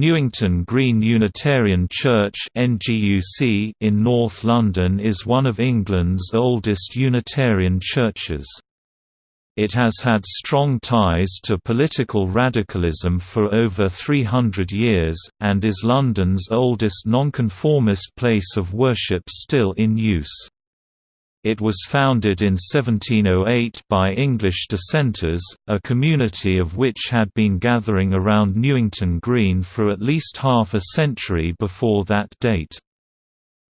Newington Green Unitarian Church in North London is one of England's oldest Unitarian churches. It has had strong ties to political radicalism for over 300 years, and is London's oldest nonconformist place of worship still in use. It was founded in 1708 by English dissenters, a community of which had been gathering around Newington Green for at least half a century before that date.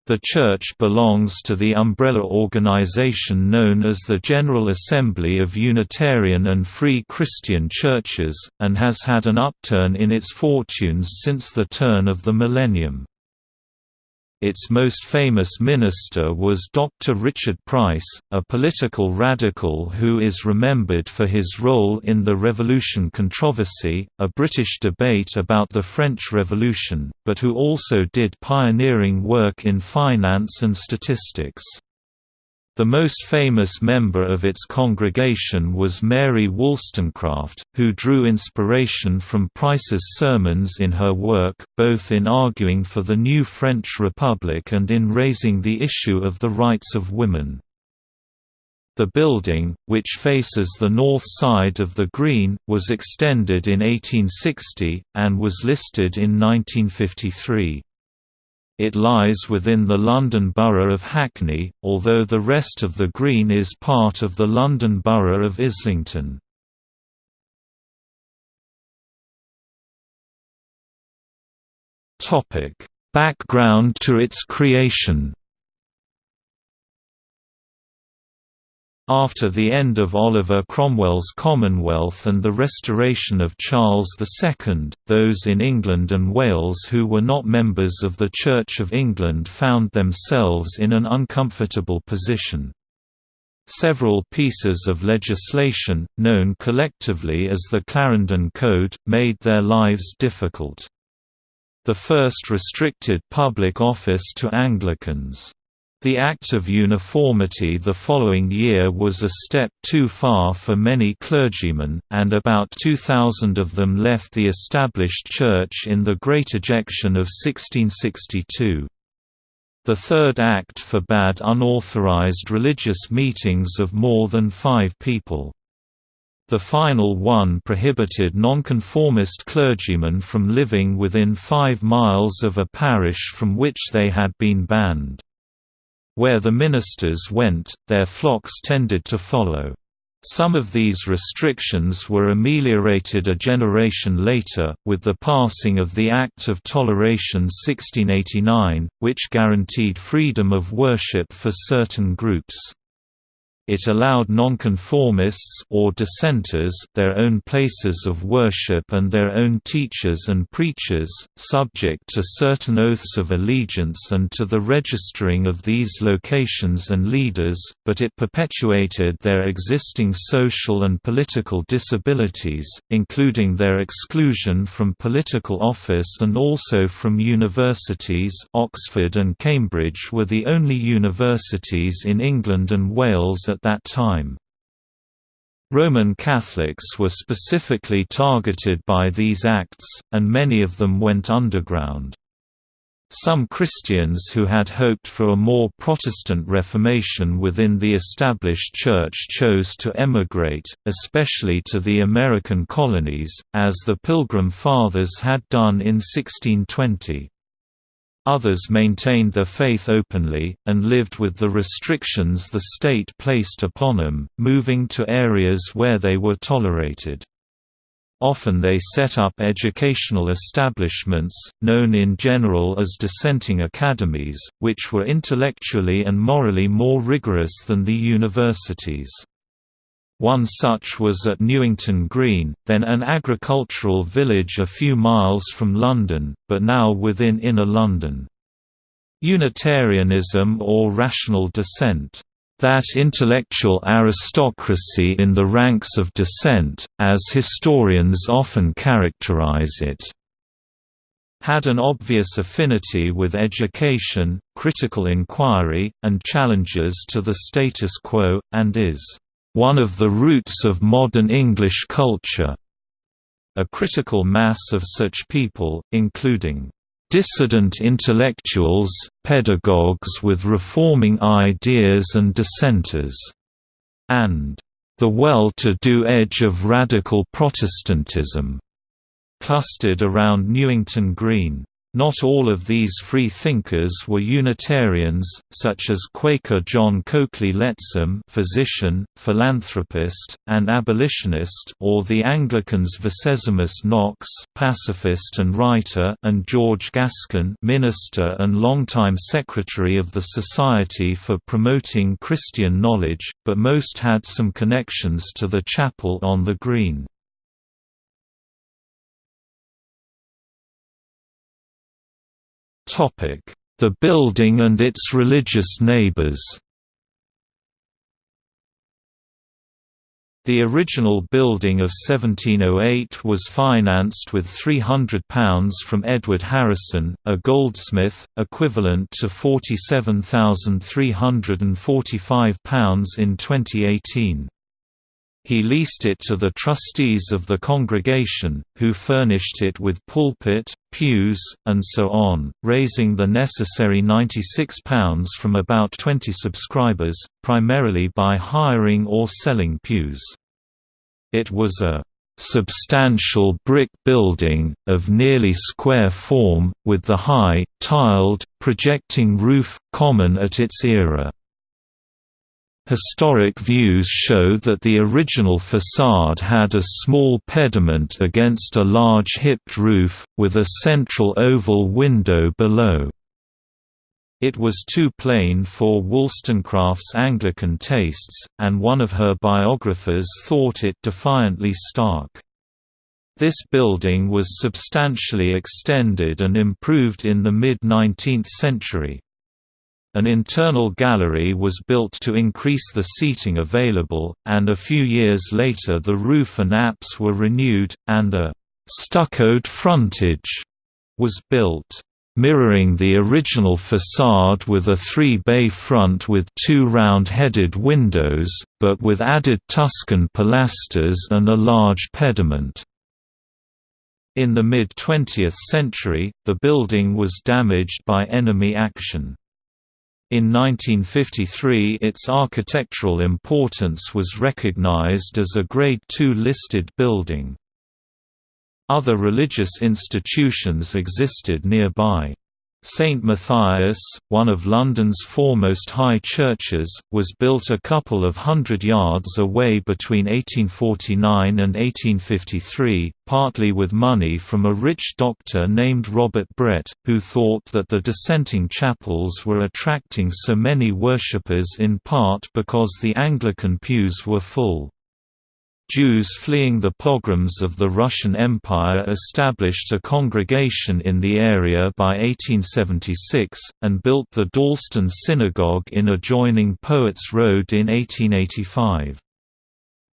The church belongs to the umbrella organization known as the General Assembly of Unitarian and Free Christian Churches, and has had an upturn in its fortunes since the turn of the millennium. Its most famous minister was Dr. Richard Price, a political radical who is remembered for his role in the Revolution controversy, a British debate about the French Revolution, but who also did pioneering work in finance and statistics. The most famous member of its congregation was Mary Wollstonecraft, who drew inspiration from Price's sermons in her work, both in arguing for the new French Republic and in raising the issue of the rights of women. The building, which faces the north side of the Green, was extended in 1860, and was listed in 1953. It lies within the London Borough of Hackney, although the rest of the Green is part of the London Borough of Islington. Background to its creation After the end of Oliver Cromwell's Commonwealth and the restoration of Charles II, those in England and Wales who were not members of the Church of England found themselves in an uncomfortable position. Several pieces of legislation, known collectively as the Clarendon Code, made their lives difficult. The first restricted public office to Anglicans. The Act of Uniformity the following year was a step too far for many clergymen, and about 2,000 of them left the established church in the Great Ejection of 1662. The Third Act forbade unauthorized religious meetings of more than five people. The final one prohibited nonconformist clergymen from living within five miles of a parish from which they had been banned. Where the ministers went, their flocks tended to follow. Some of these restrictions were ameliorated a generation later, with the passing of the Act of Toleration 1689, which guaranteed freedom of worship for certain groups. It allowed nonconformists or dissenters their own places of worship and their own teachers and preachers, subject to certain oaths of allegiance and to the registering of these locations and leaders, but it perpetuated their existing social and political disabilities, including their exclusion from political office and also from universities. Oxford and Cambridge were the only universities in England and Wales at that time. Roman Catholics were specifically targeted by these acts, and many of them went underground. Some Christians who had hoped for a more Protestant Reformation within the established Church chose to emigrate, especially to the American colonies, as the Pilgrim Fathers had done in 1620. Others maintained their faith openly, and lived with the restrictions the state placed upon them, moving to areas where they were tolerated. Often they set up educational establishments, known in general as dissenting academies, which were intellectually and morally more rigorous than the universities. One such was at Newington Green, then an agricultural village a few miles from London, but now within inner London. Unitarianism or rational dissent that intellectual aristocracy in the ranks of dissent, as historians often characterize it, had an obvious affinity with education, critical inquiry, and challenges to the status quo, and is one of the roots of modern English culture. a critical mass of such people, including dissident intellectuals, pedagogues with reforming ideas and dissenters, and the well-to-do edge of radical Protestantism, clustered around Newington Green. Not all of these free thinkers were Unitarians, such as Quaker John Coakley Lettsom physician, philanthropist, and abolitionist or the Anglicans Vicesimus Knox pacifist and writer and George Gaskin minister and longtime secretary of the Society for Promoting Christian Knowledge, but most had some connections to the chapel on the Green. The building and its religious neighbors The original building of 1708 was financed with £300 from Edward Harrison, a goldsmith, equivalent to £47,345 in 2018. He leased it to the trustees of the congregation, who furnished it with pulpit, pews, and so on, raising the necessary £96 from about 20 subscribers, primarily by hiring or selling pews. It was a substantial brick building, of nearly square form, with the high, tiled, projecting roof, common at its era. Historic views show that the original facade had a small pediment against a large hipped roof, with a central oval window below. It was too plain for Wollstonecraft's Anglican tastes, and one of her biographers thought it defiantly stark. This building was substantially extended and improved in the mid-19th century. An internal gallery was built to increase the seating available, and a few years later the roof and apse were renewed, and a «stuccoed frontage» was built mirroring the original facade with a three-bay front with two round-headed windows, but with added Tuscan pilasters and a large pediment. In the mid-20th century, the building was damaged by enemy action. In 1953 its architectural importance was recognized as a Grade II listed building. Other religious institutions existed nearby. St Matthias, one of London's foremost high churches, was built a couple of hundred yards away between 1849 and 1853, partly with money from a rich doctor named Robert Brett, who thought that the dissenting chapels were attracting so many worshippers in part because the Anglican pews were full. Jews fleeing the pogroms of the Russian Empire established a congregation in the area by 1876, and built the Dalston Synagogue in adjoining Poets Road in 1885.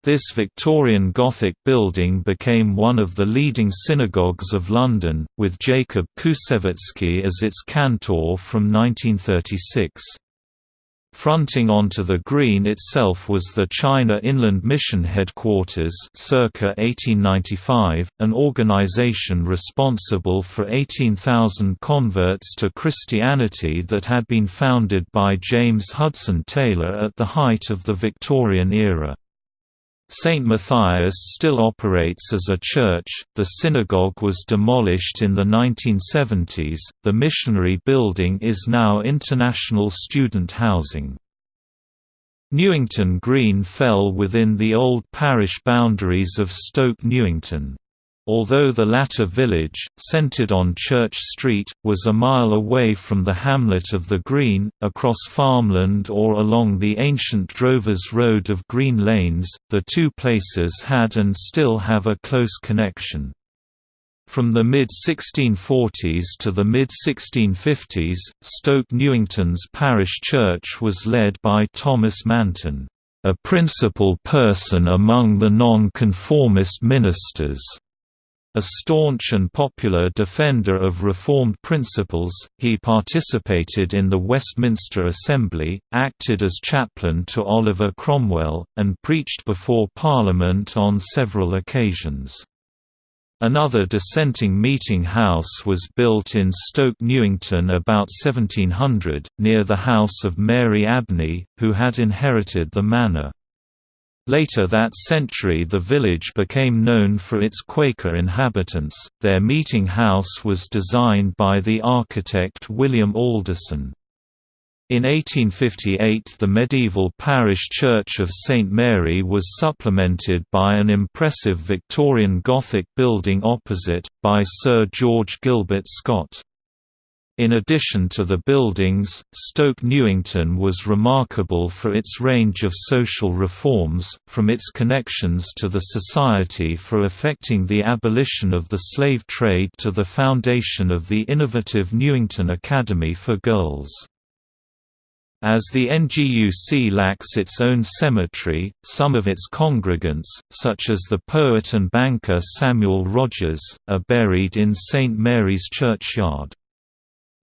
This Victorian Gothic building became one of the leading synagogues of London, with Jacob Koussevitzky as its cantor from 1936. Fronting onto the green itself was the China Inland Mission Headquarters circa 1895, an organization responsible for 18,000 converts to Christianity that had been founded by James Hudson Taylor at the height of the Victorian era. St. Matthias still operates as a church. The synagogue was demolished in the 1970s. The missionary building is now international student housing. Newington Green fell within the old parish boundaries of Stoke Newington. Although the latter village, centered on Church Street, was a mile away from the hamlet of the Green, across farmland or along the ancient Drovers Road of Green Lanes, the two places had and still have a close connection. From the mid-1640s to the mid-1650s, Stoke Newington's parish church was led by Thomas Manton, a principal person among the non-conformist ministers. A staunch and popular defender of Reformed principles, he participated in the Westminster Assembly, acted as chaplain to Oliver Cromwell, and preached before Parliament on several occasions. Another dissenting meeting house was built in Stoke Newington about 1700, near the house of Mary Abney, who had inherited the manor. Later that century the village became known for its Quaker inhabitants. Their meeting house was designed by the architect William Alderson. In 1858 the medieval parish church of St Mary was supplemented by an impressive Victorian Gothic building opposite, by Sir George Gilbert Scott. In addition to the buildings, Stoke Newington was remarkable for its range of social reforms, from its connections to the Society for Effecting the Abolition of the Slave Trade to the foundation of the innovative Newington Academy for Girls. As the NGUC lacks its own cemetery, some of its congregants, such as the poet and banker Samuel Rogers, are buried in St Mary's churchyard.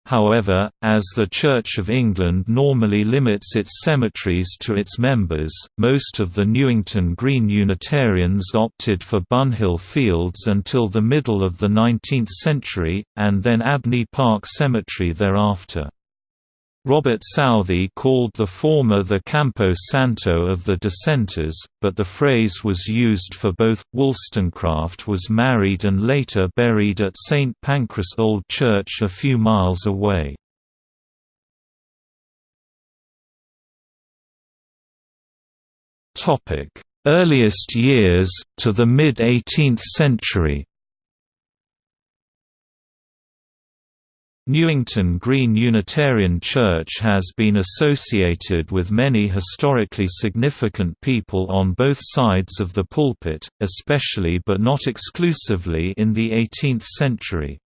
However, as the Church of England normally limits its cemeteries to its members, most of the Newington Green Unitarians opted for Bunhill Fields until the middle of the 19th century, and then Abney Park Cemetery thereafter. Robert Southey called the former the Campo Santo of the dissenters, but the phrase was used for both. Wollstonecraft was married and later buried at St Pancras Old Church a few miles away. Earliest years, to the mid-18th century Newington Green Unitarian Church has been associated with many historically significant people on both sides of the pulpit, especially but not exclusively in the 18th century.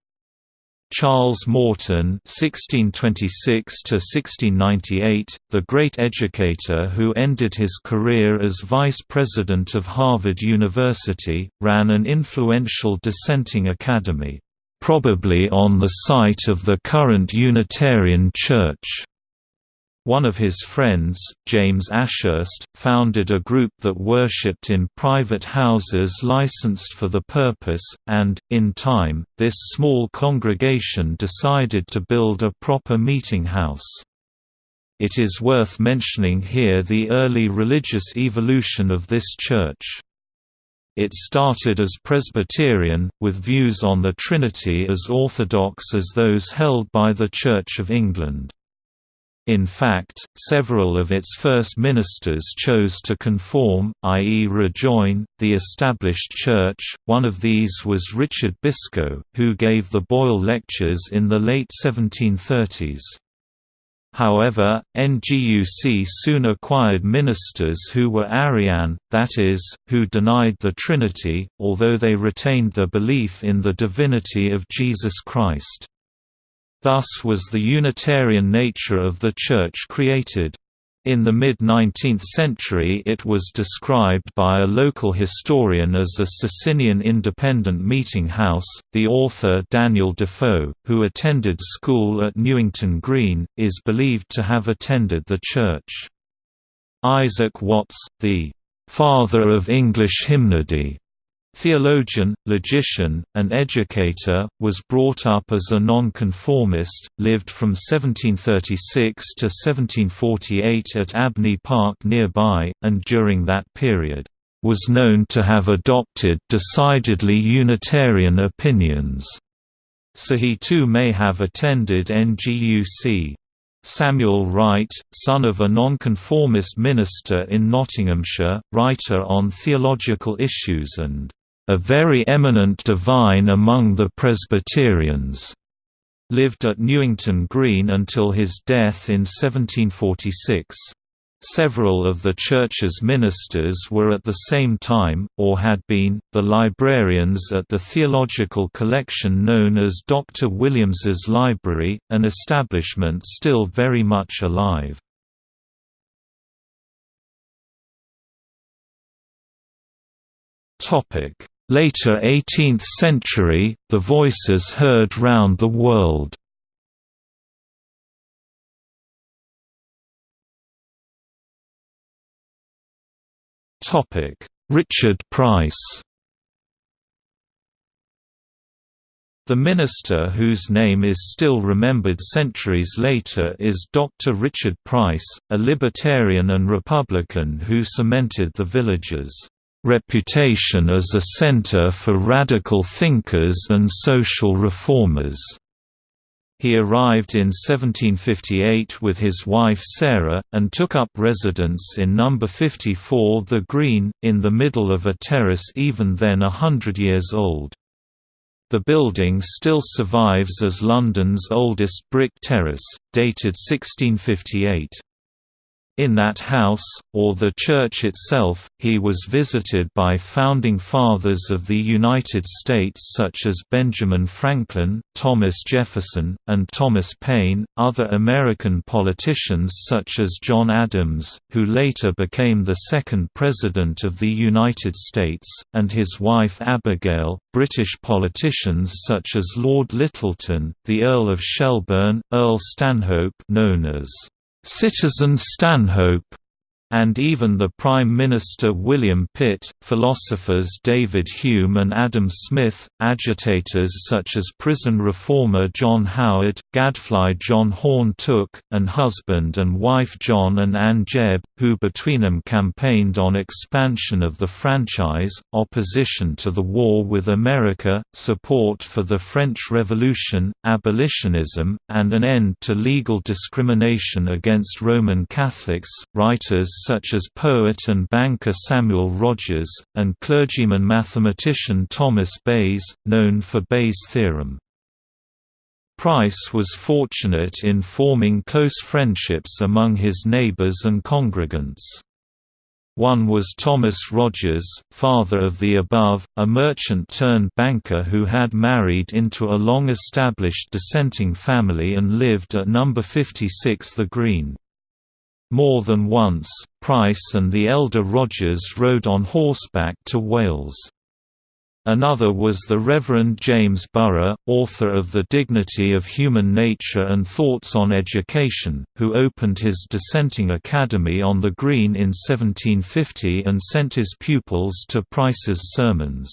Charles Morton (1626–1698), the great educator who ended his career as vice president of Harvard University, ran an influential dissenting academy probably on the site of the current Unitarian Church. One of his friends, James Ashurst, founded a group that worshipped in private houses licensed for the purpose, and, in time, this small congregation decided to build a proper meeting house. It is worth mentioning here the early religious evolution of this church. It started as Presbyterian, with views on the Trinity as orthodox as those held by the Church of England. In fact, several of its first ministers chose to conform, i.e. rejoin, the established church. One of these was Richard Biscoe, who gave the Boyle Lectures in the late 1730s. However, NGUC soon acquired ministers who were Arian, that is, who denied the Trinity, although they retained their belief in the divinity of Jesus Christ. Thus was the Unitarian nature of the Church created. In the mid-19th century it was described by a local historian as a Socinian independent meeting house. The author Daniel Defoe, who attended school at Newington Green, is believed to have attended the church. Isaac Watts, the "'father of English hymnody' Theologian, logician, and educator, was brought up as a nonconformist, lived from 1736 to 1748 at Abney Park nearby, and during that period, was known to have adopted decidedly Unitarian opinions, so he too may have attended NGUC. Samuel Wright, son of a nonconformist minister in Nottinghamshire, writer on theological issues and a very eminent divine among the Presbyterians, lived at Newington Green until his death in 1746. Several of the church's ministers were at the same time, or had been, the librarians at the theological collection known as Dr. Williams's Library, an establishment still very much alive. Later 18th century, the voices heard round the world. Richard Price The minister whose name is still remembered centuries later is Dr. Richard Price, a libertarian and Republican who cemented the village's reputation as a center for radical thinkers and social reformers. He arrived in 1758 with his wife Sarah, and took up residence in No. 54 The Green, in the middle of a terrace even then a hundred years old. The building still survives as London's oldest brick terrace, dated 1658. In that house, or the church itself, he was visited by founding fathers of the United States such as Benjamin Franklin, Thomas Jefferson, and Thomas Paine, other American politicians such as John Adams, who later became the second President of the United States, and his wife Abigail, British politicians such as Lord Lyttelton, the Earl of Shelburne, Earl Stanhope known as Citizen Stanhope and even the Prime Minister William Pitt, philosophers David Hume and Adam Smith, agitators such as prison reformer John Howard, gadfly John Horne Tooke, and husband and wife John and Ann Jebb, who between them campaigned on expansion of the franchise, opposition to the war with America, support for the French Revolution, abolitionism, and an end to legal discrimination against Roman Catholics. Writers such as poet and banker Samuel Rogers, and clergyman-mathematician Thomas Bayes, known for Bayes' theorem. Price was fortunate in forming close friendships among his neighbors and congregants. One was Thomas Rogers, father of the above, a merchant-turned-banker who had married into a long-established dissenting family and lived at No. 56 The Green. More than once, Price and the elder Rogers rode on horseback to Wales. Another was the Reverend James Burgh, author of The Dignity of Human Nature and Thoughts on Education, who opened his dissenting academy on the Green in 1750 and sent his pupils to Price's sermons.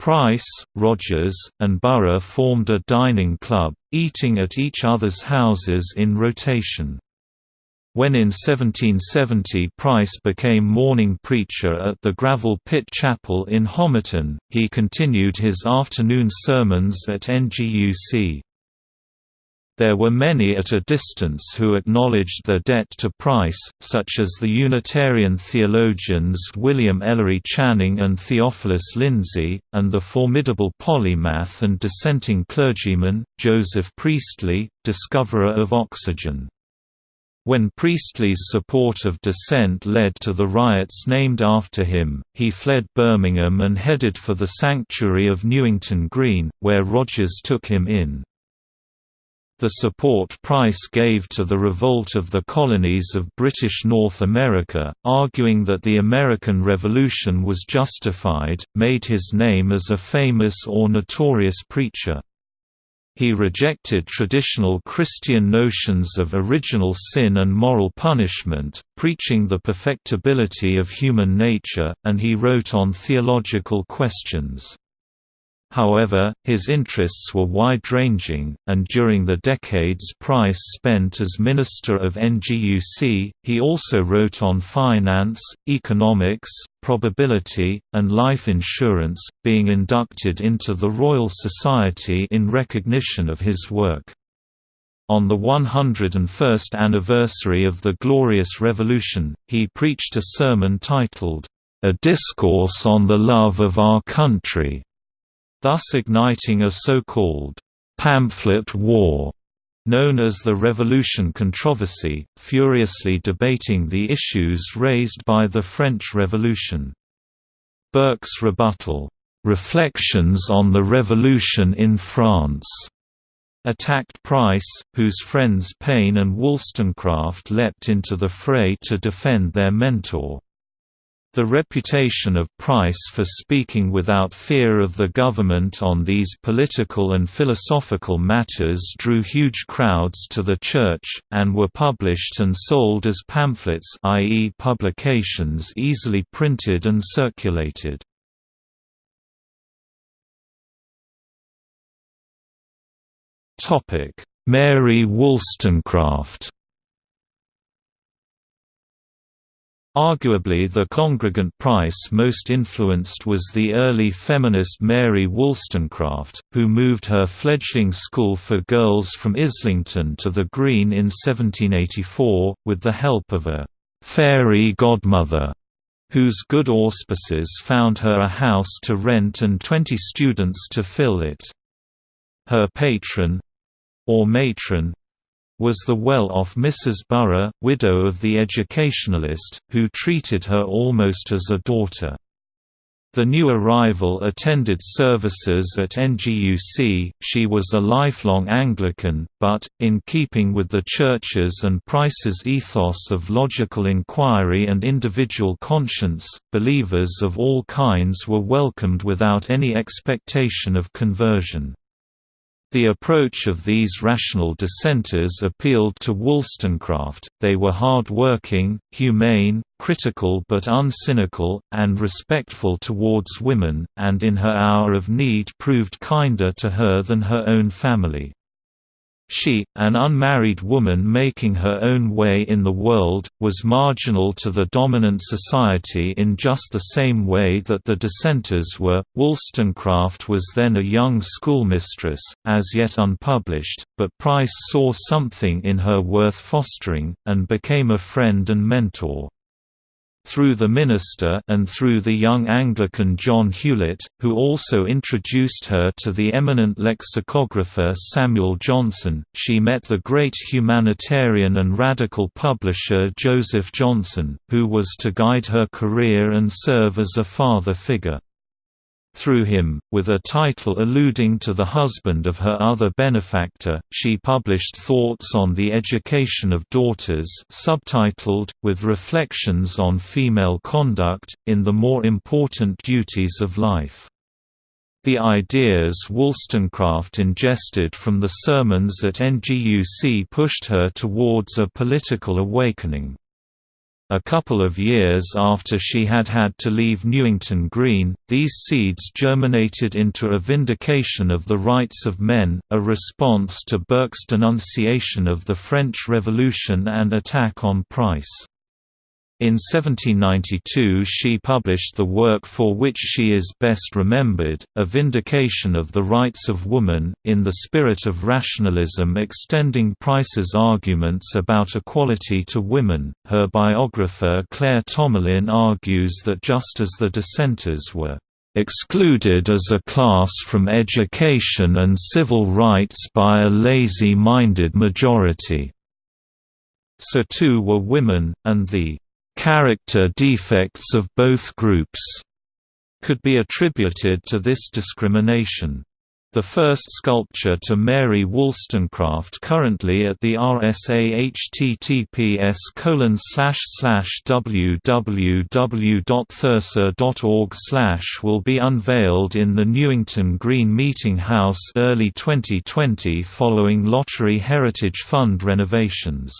Price, Rogers, and Burgh formed a dining club, eating at each other's houses in rotation. When in 1770 Price became morning preacher at the Gravel Pit Chapel in Homerton, he continued his afternoon sermons at NGUC. There were many at a distance who acknowledged their debt to Price, such as the Unitarian theologians William Ellery Channing and Theophilus Lindsey, and the formidable polymath and dissenting clergyman, Joseph Priestley, discoverer of oxygen. When Priestley's support of dissent led to the riots named after him, he fled Birmingham and headed for the sanctuary of Newington Green, where Rogers took him in. The support Price gave to the revolt of the colonies of British North America, arguing that the American Revolution was justified, made his name as a famous or notorious preacher. He rejected traditional Christian notions of original sin and moral punishment, preaching the perfectibility of human nature, and he wrote on theological questions. However, his interests were wide-ranging, and during the decades Price spent as Minister of NGUC, he also wrote on finance, economics, probability, and life insurance, being inducted into the Royal Society in recognition of his work. On the 101st anniversary of the Glorious Revolution, he preached a sermon titled, A Discourse on the Love of Our Country thus igniting a so-called pamphlet war known as the Revolution controversy, furiously debating the issues raised by the French Revolution. Burke's rebuttal, "'Reflections on the Revolution in France' attacked Price, whose friends Paine and Wollstonecraft leapt into the fray to defend their mentor. The reputation of Price for speaking without fear of the government on these political and philosophical matters drew huge crowds to the church, and were published and sold as pamphlets i.e. publications easily printed and circulated. Mary Wollstonecraft Arguably the congregant Price most influenced was the early feminist Mary Wollstonecraft, who moved her fledgling school for girls from Islington to the Green in 1784, with the help of a «fairy godmother» whose good auspices found her a house to rent and twenty students to fill it. Her patron—or matron, was the well-off Mrs. Burgh, widow of the educationalist, who treated her almost as a daughter. The new arrival attended services at NGUC, she was a lifelong Anglican, but, in keeping with the Church's and Price's ethos of logical inquiry and individual conscience, believers of all kinds were welcomed without any expectation of conversion. The approach of these rational dissenters appealed to Wollstonecraft, they were hard-working, humane, critical but uncynical, and respectful towards women, and in her hour of need proved kinder to her than her own family. She, an unmarried woman making her own way in the world, was marginal to the dominant society in just the same way that the dissenters were. Wollstonecraft was then a young schoolmistress, as yet unpublished, but Price saw something in her worth fostering, and became a friend and mentor through the minister and through the young Anglican John Hewlett, who also introduced her to the eminent lexicographer Samuel Johnson, she met the great humanitarian and radical publisher Joseph Johnson, who was to guide her career and serve as a father figure through him, with a title alluding to the husband of her other benefactor, she published Thoughts on the Education of Daughters subtitled, with reflections on female conduct, in the more important duties of life. The ideas Wollstonecraft ingested from the sermons at NGUC pushed her towards a political awakening. A couple of years after she had had to leave Newington Green, these seeds germinated into a vindication of the rights of men, a response to Burke's denunciation of the French Revolution and attack on Price. In 1792 she published the work for which she is best remembered, A Vindication of the Rights of Woman, in the spirit of rationalism extending Price's arguments about equality to women. Her biographer Claire Tomalin argues that just as the dissenters were excluded as a class from education and civil rights by a lazy-minded majority. So too were women, and the Character defects of both groups could be attributed to this discrimination. The first sculpture to Mary Wollstonecraft currently at the RSA https www.thersa.org will be unveiled in the Newington Green Meeting House early 2020 following Lottery Heritage Fund renovations.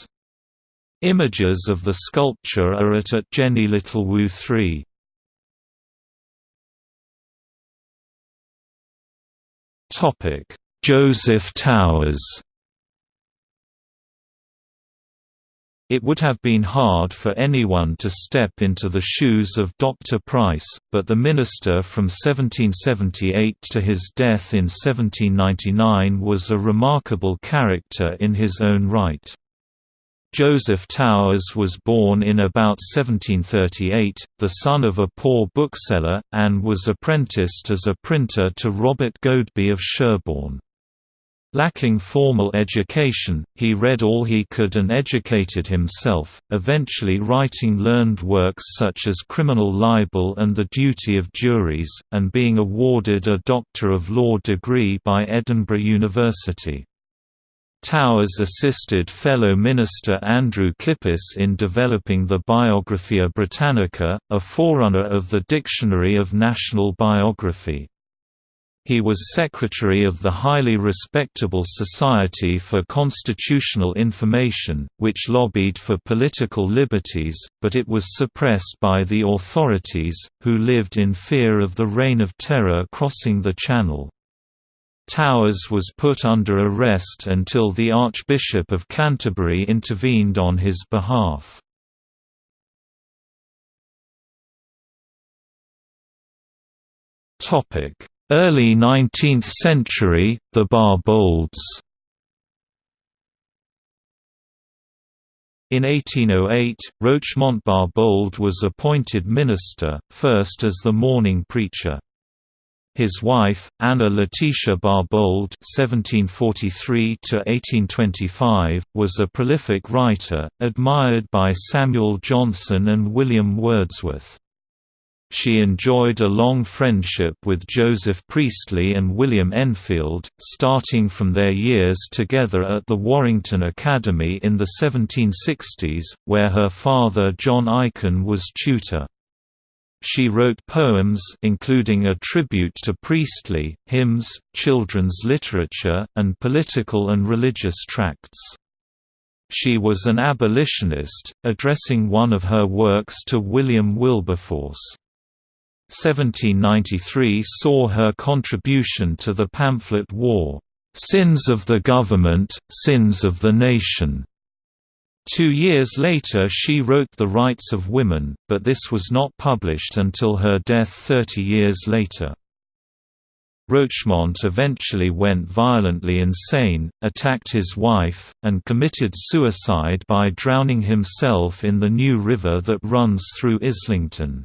Images of the sculpture are at at Jenny Little Littlewood 3. Joseph Towers It would have been hard for anyone to step into the shoes of Dr. Price, but the minister from 1778 to his death in 1799 was a remarkable character in his own right. Joseph Towers was born in about 1738, the son of a poor bookseller, and was apprenticed as a printer to Robert Goadby of Sherborne. Lacking formal education, he read all he could and educated himself, eventually writing learned works such as Criminal Libel and The Duty of Juries, and being awarded a Doctor of Law degree by Edinburgh University. Towers assisted fellow minister Andrew Kippis in developing the Biographia Britannica, a forerunner of the Dictionary of National Biography. He was secretary of the highly respectable Society for Constitutional Information, which lobbied for political liberties, but it was suppressed by the authorities, who lived in fear of the Reign of Terror crossing the Channel. Towers was put under arrest until the Archbishop of Canterbury intervened on his behalf. Early 19th century, the Barbaulds In 1808, Rochemont Barbauld was appointed minister, first as the morning preacher. His wife, Anna Letitia Barbauld (1743–1825), was a prolific writer, admired by Samuel Johnson and William Wordsworth. She enjoyed a long friendship with Joseph Priestley and William Enfield, starting from their years together at the Warrington Academy in the 1760s, where her father John Aikin was tutor. She wrote poems including a tribute to Priestley, hymns, children's literature, and political and religious tracts. She was an abolitionist, addressing one of her works to William Wilberforce. 1793 saw her contribution to the pamphlet war, "'Sins of the Government, Sins of the Nation' Two years later she wrote The Rights of Women, but this was not published until her death 30 years later. Rochemont eventually went violently insane, attacked his wife, and committed suicide by drowning himself in the New River that runs through Islington.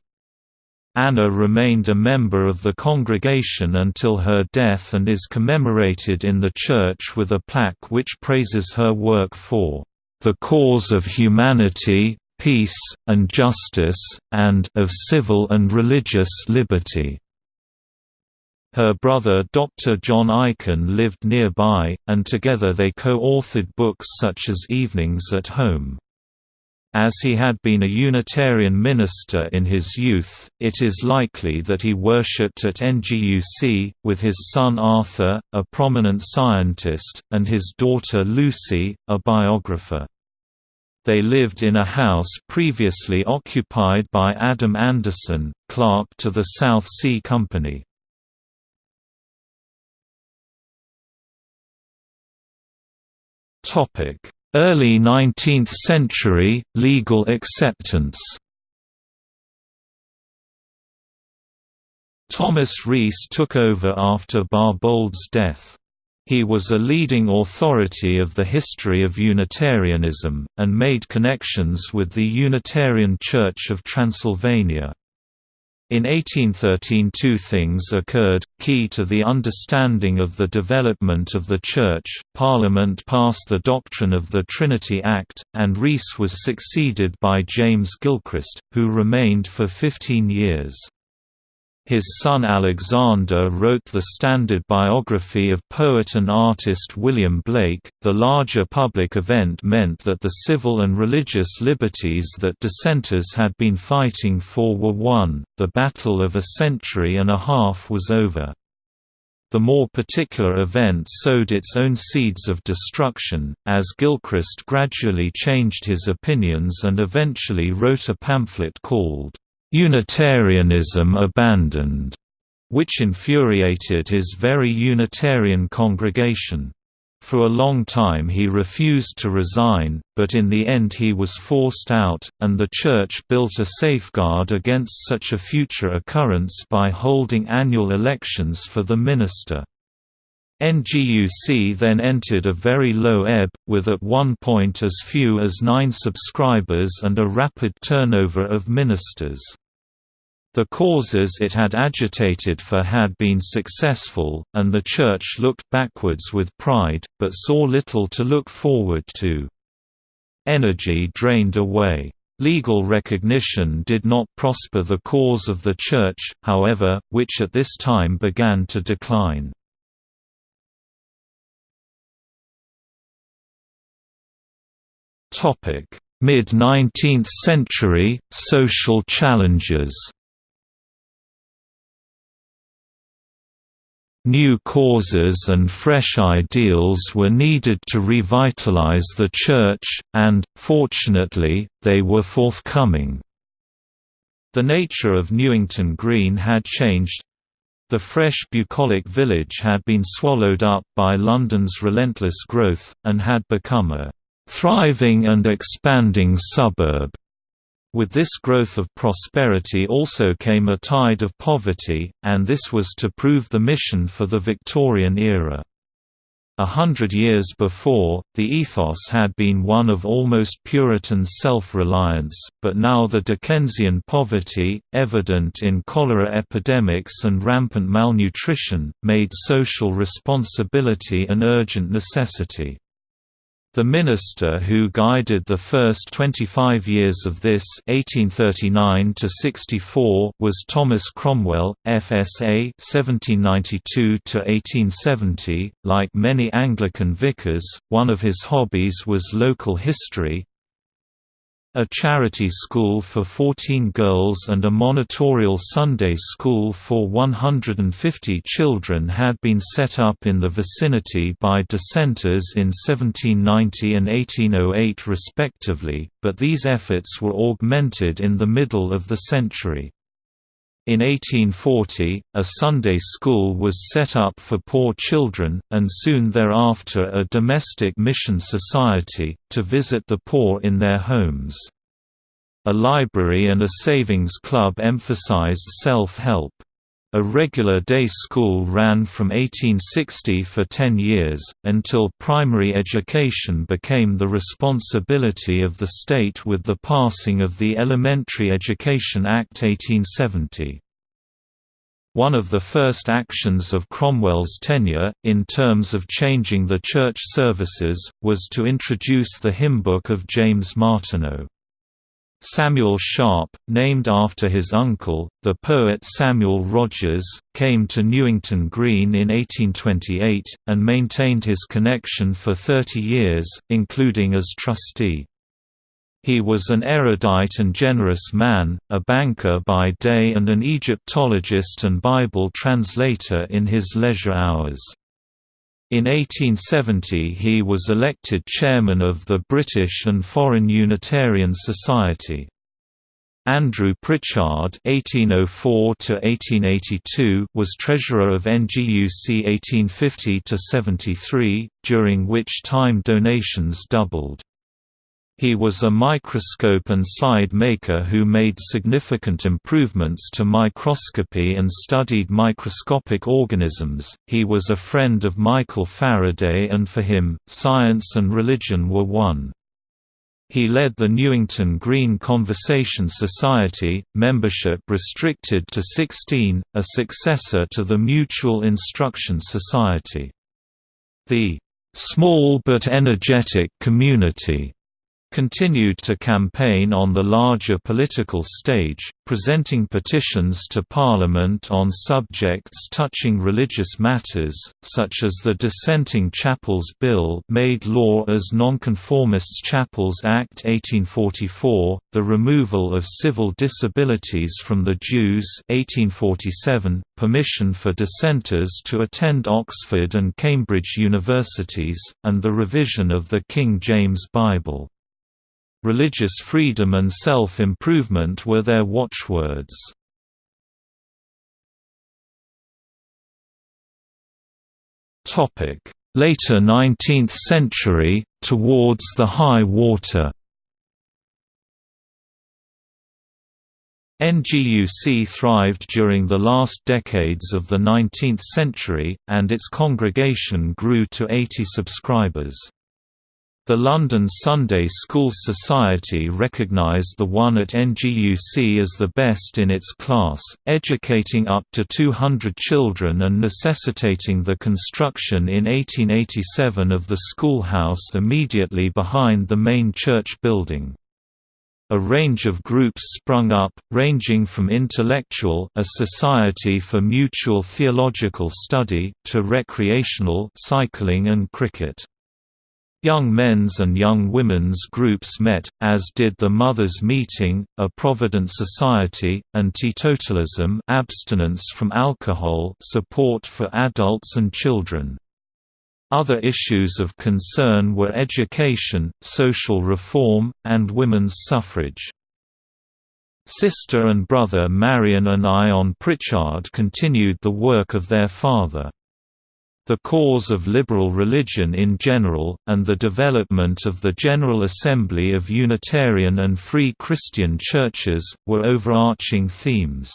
Anna remained a member of the congregation until her death and is commemorated in the church with a plaque which praises her work for the cause of humanity, peace, and justice, and of civil and religious liberty. Her brother Dr. John Aikin lived nearby, and together they co-authored books such as Evenings at Home. As he had been a Unitarian minister in his youth, it is likely that he worshipped at NGUC, with his son Arthur, a prominent scientist, and his daughter Lucy, a biographer. They lived in a house previously occupied by Adam Anderson, clerk to the South Sea Company. Topic Early 19th century, legal acceptance Thomas Rees took over after Barbauld's death. He was a leading authority of the history of Unitarianism, and made connections with the Unitarian Church of Transylvania. In 1813 two things occurred, key to the understanding of the development of the Church, Parliament passed the doctrine of the Trinity Act, and Rees was succeeded by James Gilchrist, who remained for 15 years. His son Alexander wrote the standard biography of poet and artist William Blake. The larger public event meant that the civil and religious liberties that dissenters had been fighting for were won, the battle of a century and a half was over. The more particular event sowed its own seeds of destruction, as Gilchrist gradually changed his opinions and eventually wrote a pamphlet called Unitarianism abandoned, which infuriated his very Unitarian congregation. For a long time he refused to resign, but in the end he was forced out, and the Church built a safeguard against such a future occurrence by holding annual elections for the minister. NGUC then entered a very low ebb, with at one point as few as nine subscribers and a rapid turnover of ministers. The causes it had agitated for had been successful, and the Church looked backwards with pride, but saw little to look forward to. Energy drained away. Legal recognition did not prosper the cause of the Church, however, which at this time began to decline. Mid-19th century, social challenges New causes and fresh ideals were needed to revitalize the Church, and, fortunately, they were forthcoming. The nature of Newington Green had changed. The fresh bucolic village had been swallowed up by London's relentless growth, and had become a "...thriving and expanding suburb." With this growth of prosperity also came a tide of poverty, and this was to prove the mission for the Victorian era. A hundred years before, the ethos had been one of almost Puritan self-reliance, but now the Dickensian poverty, evident in cholera epidemics and rampant malnutrition, made social responsibility an urgent necessity. The minister who guided the first 25 years of this 1839 was Thomas Cromwell, FSA 1792 .Like many Anglican vicars, one of his hobbies was local history, a charity school for 14 girls and a monitorial Sunday school for 150 children had been set up in the vicinity by dissenters in 1790 and 1808 respectively, but these efforts were augmented in the middle of the century. In 1840, a Sunday school was set up for poor children, and soon thereafter a domestic mission society, to visit the poor in their homes. A library and a savings club emphasized self-help. A regular day school ran from 1860 for 10 years, until primary education became the responsibility of the state with the passing of the Elementary Education Act 1870. One of the first actions of Cromwell's tenure, in terms of changing the church services, was to introduce the hymnbook of James Martineau. Samuel Sharpe, named after his uncle, the poet Samuel Rogers, came to Newington Green in 1828, and maintained his connection for 30 years, including as trustee. He was an erudite and generous man, a banker by day and an Egyptologist and Bible translator in his leisure hours. In 1870 he was elected chairman of the British and Foreign Unitarian Society. Andrew Pritchard (1804–1882) was treasurer of NGUC 1850–73, during which time donations doubled. He was a microscope and slide maker who made significant improvements to microscopy and studied microscopic organisms. He was a friend of Michael Faraday, and for him, science and religion were one. He led the Newington Green Conversation Society, membership restricted to 16, a successor to the Mutual Instruction Society. The small but energetic community continued to campaign on the larger political stage, presenting petitions to Parliament on subjects touching religious matters, such as the Dissenting Chapels Bill made law as Nonconformists Chapels Act 1844, the removal of civil disabilities from the Jews 1847, permission for dissenters to attend Oxford and Cambridge universities, and the revision of the King James Bible. Religious freedom and self-improvement were their watchwords. Later 19th century, towards the high water NGUC thrived during the last decades of the 19th century, and its congregation grew to 80 subscribers. The London Sunday School Society recognised the one at NGUC as the best in its class, educating up to 200 children and necessitating the construction in 1887 of the schoolhouse immediately behind the main church building. A range of groups sprung up, ranging from intellectual a society for mutual theological study, to recreational cycling and cricket. Young men's and young women's groups met, as did the Mothers' Meeting, a Provident Society, and teetotalism abstinence from alcohol support for adults and children. Other issues of concern were education, social reform, and women's suffrage. Sister and brother Marion and Ion Pritchard continued the work of their father. The cause of liberal religion in general, and the development of the General Assembly of Unitarian and Free Christian Churches, were overarching themes.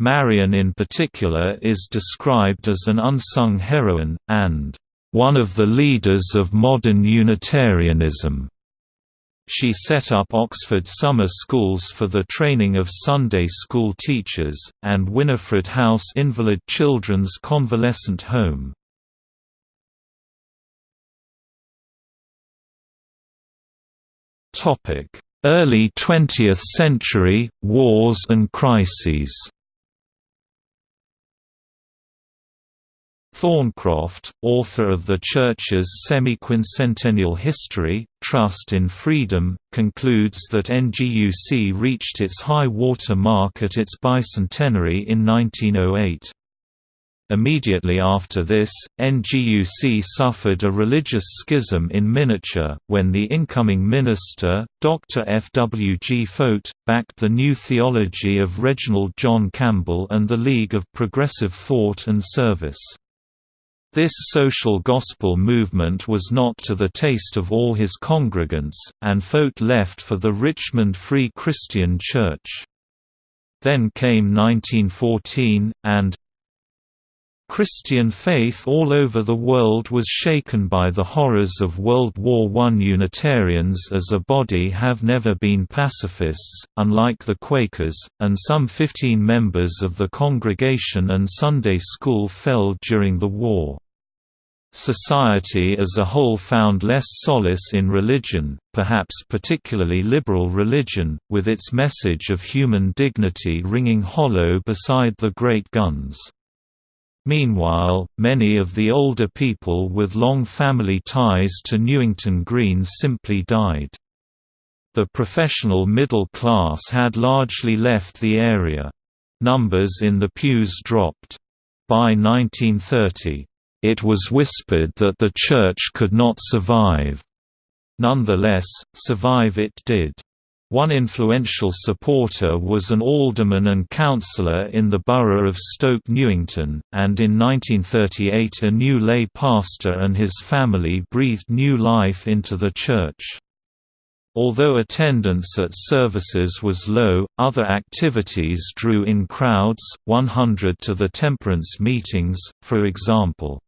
Marion in particular is described as an unsung heroine, and one of the leaders of modern Unitarianism. She set up Oxford summer schools for the training of Sunday school teachers, and Winifred House Invalid Children's Convalescent Home. Early 20th century, wars and crises Thorncroft, author of the Church's semi-quincentennial history, Trust in Freedom, concludes that NGUC reached its high water mark at its bicentenary in 1908. Immediately after this, NGUC suffered a religious schism in miniature, when the incoming minister, Dr. F. W. G. Foat, backed the new theology of Reginald John Campbell and the League of Progressive Thought and Service. This social gospel movement was not to the taste of all his congregants, and Foat left for the Richmond Free Christian Church. Then came 1914, and Christian faith all over the world was shaken by the horrors of World War I. Unitarians as a body have never been pacifists, unlike the Quakers, and some 15 members of the congregation and Sunday school fell during the war. Society as a whole found less solace in religion, perhaps particularly liberal religion, with its message of human dignity ringing hollow beside the great guns. Meanwhile, many of the older people with long family ties to Newington Green simply died. The professional middle class had largely left the area. Numbers in the pews dropped. By 1930, it was whispered that the Church could not survive. Nonetheless, survive it did. One influential supporter was an alderman and councillor in the borough of Stoke Newington, and in 1938 a new lay pastor and his family breathed new life into the church. Although attendance at services was low, other activities drew in crowds, 100 to the temperance meetings, for example.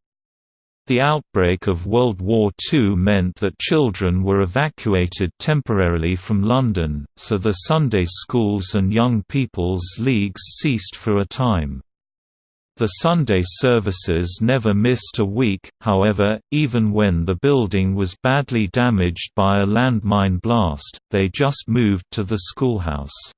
The outbreak of World War II meant that children were evacuated temporarily from London, so the Sunday schools and young people's leagues ceased for a time. The Sunday services never missed a week, however, even when the building was badly damaged by a landmine blast, they just moved to the schoolhouse.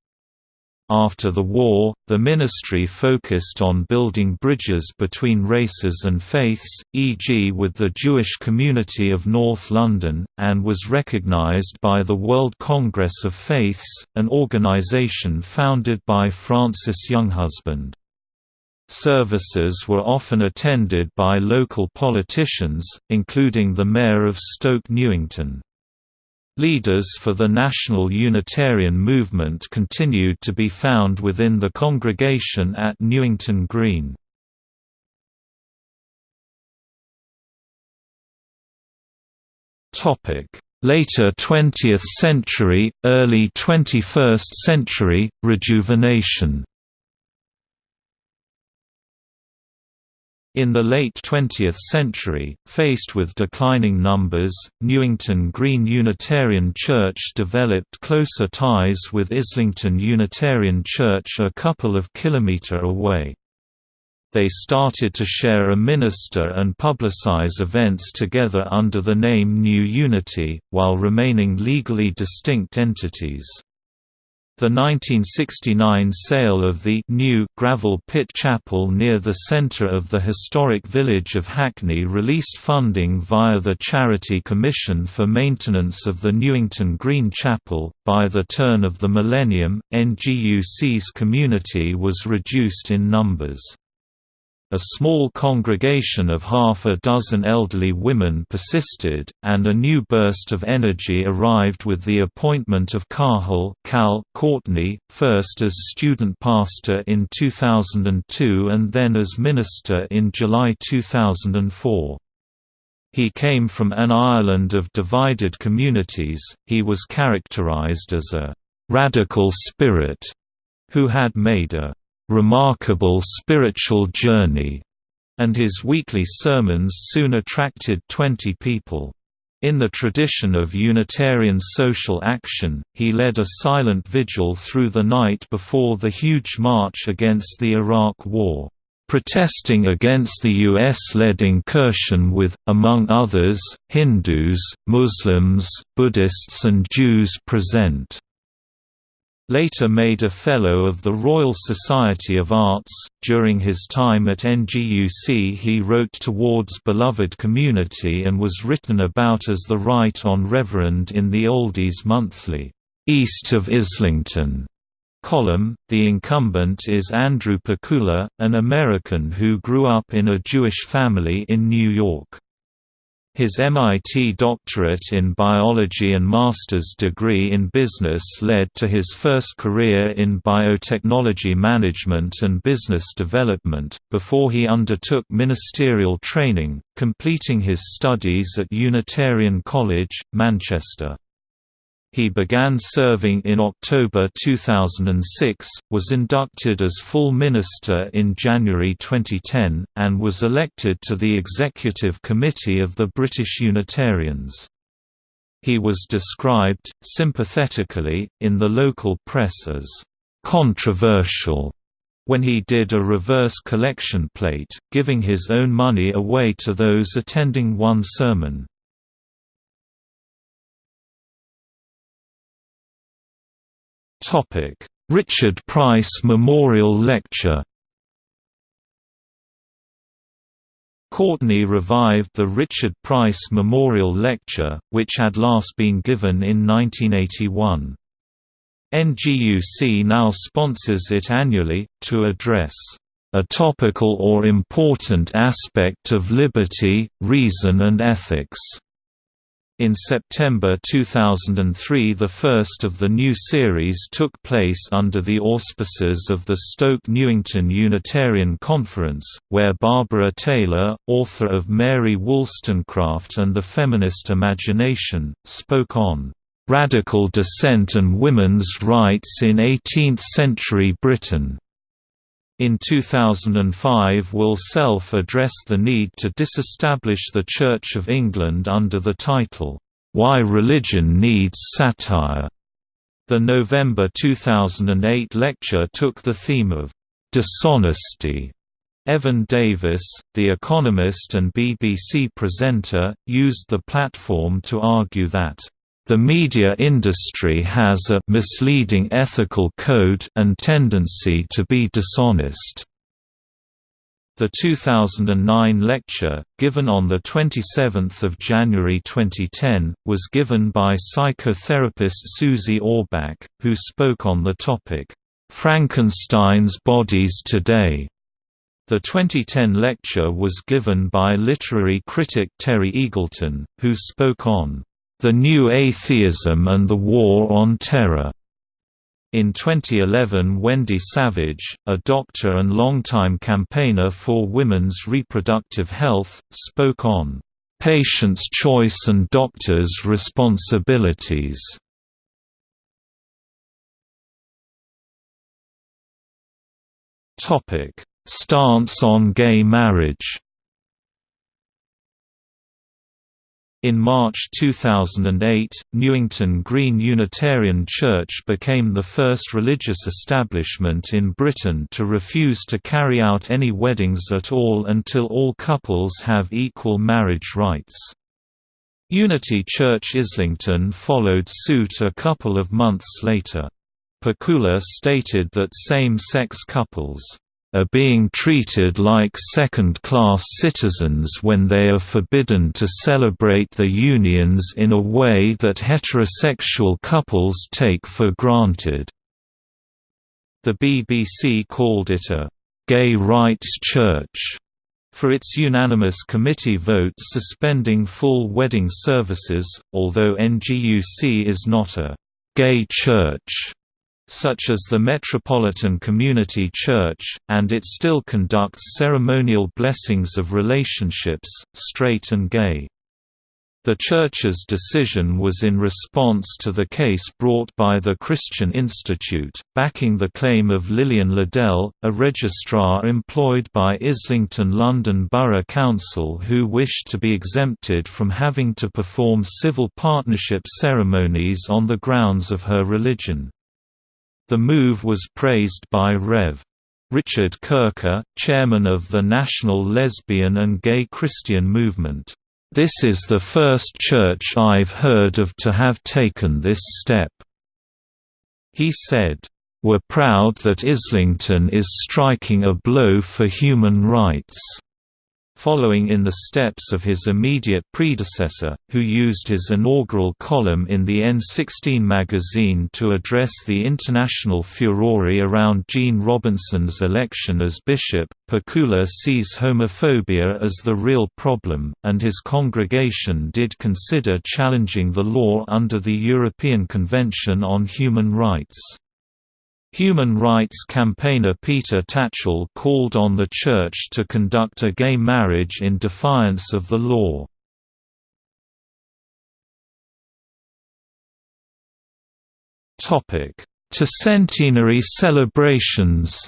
After the war, the ministry focused on building bridges between races and faiths, e.g. with the Jewish community of North London, and was recognized by the World Congress of Faiths, an organization founded by Francis Younghusband. Services were often attended by local politicians, including the mayor of Stoke Newington. Leaders for the National Unitarian movement continued to be found within the congregation at Newington Green. Later 20th century, early 21st century, rejuvenation In the late 20th century, faced with declining numbers, Newington Green Unitarian Church developed closer ties with Islington Unitarian Church a couple of kilometre away. They started to share a minister and publicize events together under the name New Unity, while remaining legally distinct entities. The 1969 sale of the new gravel pit chapel near the centre of the historic village of Hackney released funding via the Charity Commission for Maintenance of the Newington Green Chapel. By the turn of the millennium, NGUC's community was reduced in numbers. A small congregation of half a dozen elderly women persisted, and a new burst of energy arrived with the appointment of Cathal Cal Courtney, first as student pastor in 2002 and then as minister in July 2004. He came from an Ireland of divided communities, he was characterized as a «radical spirit» who had made a remarkable spiritual journey, and his weekly sermons soon attracted 20 people. In the tradition of Unitarian social action, he led a silent vigil through the night before the huge march against the Iraq War, protesting against the U.S.-led incursion with, among others, Hindus, Muslims, Buddhists and Jews present later made a Fellow of the Royal Society of Arts. During his time at NGUC, he wrote towards Beloved Community and was written about as the Right On Reverend in the Oldies Monthly, East of Islington column. The incumbent is Andrew Pakula, an American who grew up in a Jewish family in New York. His MIT doctorate in biology and master's degree in business led to his first career in biotechnology management and business development, before he undertook ministerial training, completing his studies at Unitarian College, Manchester. He began serving in October 2006, was inducted as full minister in January 2010, and was elected to the Executive Committee of the British Unitarians. He was described, sympathetically, in the local press as controversial when he did a reverse collection plate, giving his own money away to those attending one sermon. Topic: Richard Price Memorial Lecture. Courtney revived the Richard Price Memorial Lecture, which had last been given in 1981. NGUC now sponsors it annually, to address a topical or important aspect of liberty, reason and ethics. In September 2003 the first of the new series took place under the auspices of the Stoke Newington Unitarian Conference, where Barbara Taylor, author of Mary Wollstonecraft and the Feminist Imagination, spoke on "...radical dissent and women's rights in 18th-century Britain." In 2005 Will Self addressed the need to disestablish the Church of England under the title, "'Why Religion Needs Satire'". The November 2008 lecture took the theme of "'dishonesty' Evan Davis, The Economist and BBC presenter, used the platform to argue that the media industry has a misleading ethical code and tendency to be dishonest. The 2009 lecture, given on 27 January 2010, was given by psychotherapist Susie Orbach, who spoke on the topic, "'Frankenstein's Bodies Today' The 2010 lecture was given by literary critic Terry Eagleton, who spoke on the New Atheism and the War on Terror. In 2011 Wendy Savage, a doctor and longtime campaigner for women's reproductive health, spoke on, "...patient's choice and doctors' responsibilities." Stance on gay marriage In March 2008, Newington Green Unitarian Church became the first religious establishment in Britain to refuse to carry out any weddings at all until all couples have equal marriage rights. Unity Church Islington followed suit a couple of months later. Pakula stated that same-sex couples are being treated like second-class citizens when they are forbidden to celebrate their unions in a way that heterosexual couples take for granted. The BBC called it a Gay Rights Church for its unanimous committee vote suspending full wedding services, although NGUC is not a «gay church» such as the Metropolitan Community Church, and it still conducts ceremonial blessings of relationships, straight and gay. The Church's decision was in response to the case brought by the Christian Institute, backing the claim of Lillian Ladele, a registrar employed by Islington London Borough Council who wished to be exempted from having to perform civil partnership ceremonies on the grounds of her religion. The move was praised by Rev. Richard Kirker, chairman of the National Lesbian and Gay Christian Movement. This is the first church I've heard of to have taken this step." He said, "We're proud that Islington is striking a blow for human rights." Following in the steps of his immediate predecessor, who used his inaugural column in the N16 magazine to address the international furore around Gene Robinson's election as bishop. Pakula sees homophobia as the real problem, and his congregation did consider challenging the law under the European Convention on Human Rights. Human rights campaigner Peter Tatchell called on the Church to conduct a gay marriage in defiance of the law. To centenary celebrations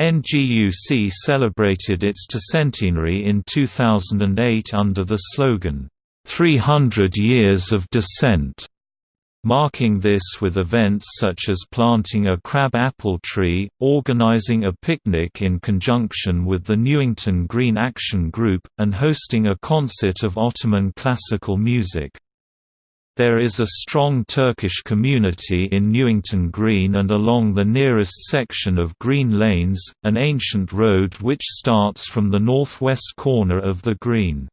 NGUC celebrated its centenary in 2008 under the slogan, 300 Years of Dissent marking this with events such as planting a crab apple tree, organizing a picnic in conjunction with the Newington Green Action Group, and hosting a concert of Ottoman classical music. There is a strong Turkish community in Newington Green and along the nearest section of Green Lanes, an ancient road which starts from the northwest corner of the Green.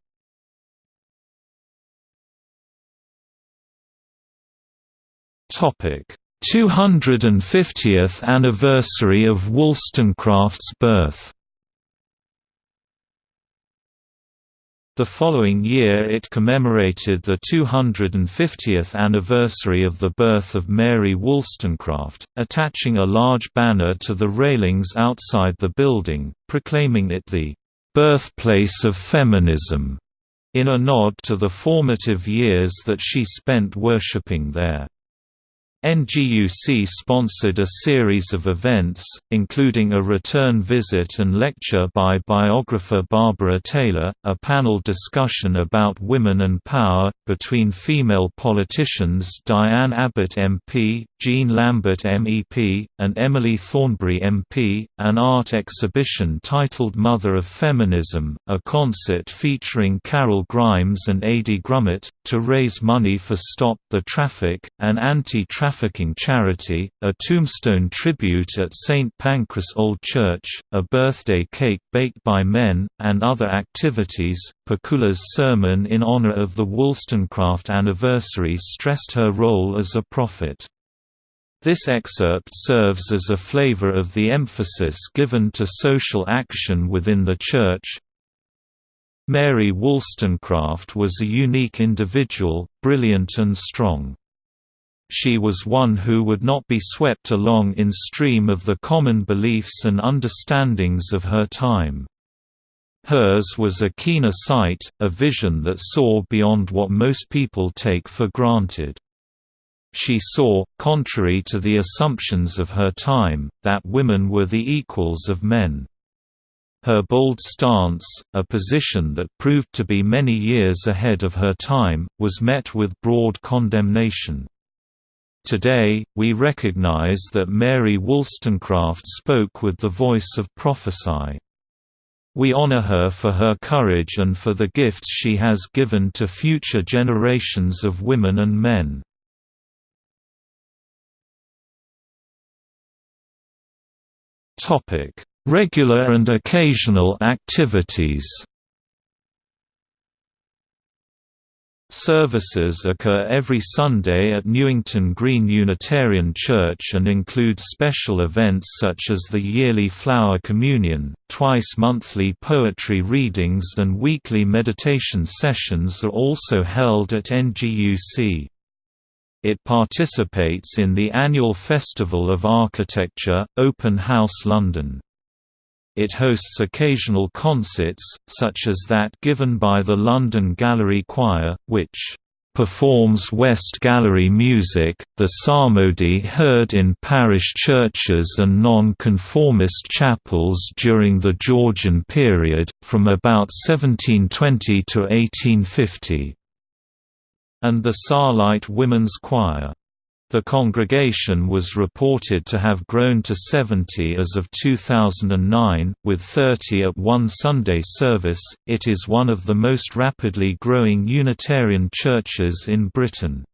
Topic: 250th anniversary of Wollstonecraft's birth. The following year it commemorated the 250th anniversary of the birth of Mary Wollstonecraft, attaching a large banner to the railings outside the building, proclaiming it the "...birthplace of feminism", in a nod to the formative years that she spent worshipping there. NGUC sponsored a series of events, including a return visit and lecture by biographer Barbara Taylor, a panel discussion about women and power, between female politicians Diane Abbott MP, Jean Lambert MEP, and Emily Thornberry MP, an art exhibition titled Mother of Feminism, a concert featuring Carol Grimes and Adi Grummet, to raise money for Stop the Traffik, an anti-traffic trafficking charity, a tombstone tribute at St. Pancras Old Church, a birthday cake baked by men, and other activities. Pakula's sermon in honor of the Wollstonecraft anniversary stressed her role as a prophet. This excerpt serves as a flavor of the emphasis given to social action within the Church. Mary Wollstonecraft was a unique individual, brilliant and strong. She was one who would not be swept along in stream of the common beliefs and understandings of her time. Hers was a keener sight, a vision that saw beyond what most people take for granted. She saw, contrary to the assumptions of her time, that women were the equals of men. Her bold stance, a position that proved to be many years ahead of her time, was met with broad condemnation. Today, we recognize that Mary Wollstonecraft spoke with the voice of prophecy. We honor her for her courage and for the gifts she has given to future generations of women and men. Regular and occasional activities Services occur every Sunday at Newington Green Unitarian Church and include special events such as the yearly Flower Communion, twice monthly poetry readings and weekly meditation sessions are also held at NGUC. It participates in the annual Festival of Architecture, Open House London. It hosts occasional concerts, such as that given by the London Gallery Choir, which performs West Gallery music, the psalmody heard in parish churches and non-conformist chapels during the Georgian period, from about 1720 to 1850. And the Sarlite Women's Choir. The congregation was reported to have grown to 70 as of 2009, with 30 at one Sunday service. It is one of the most rapidly growing Unitarian churches in Britain.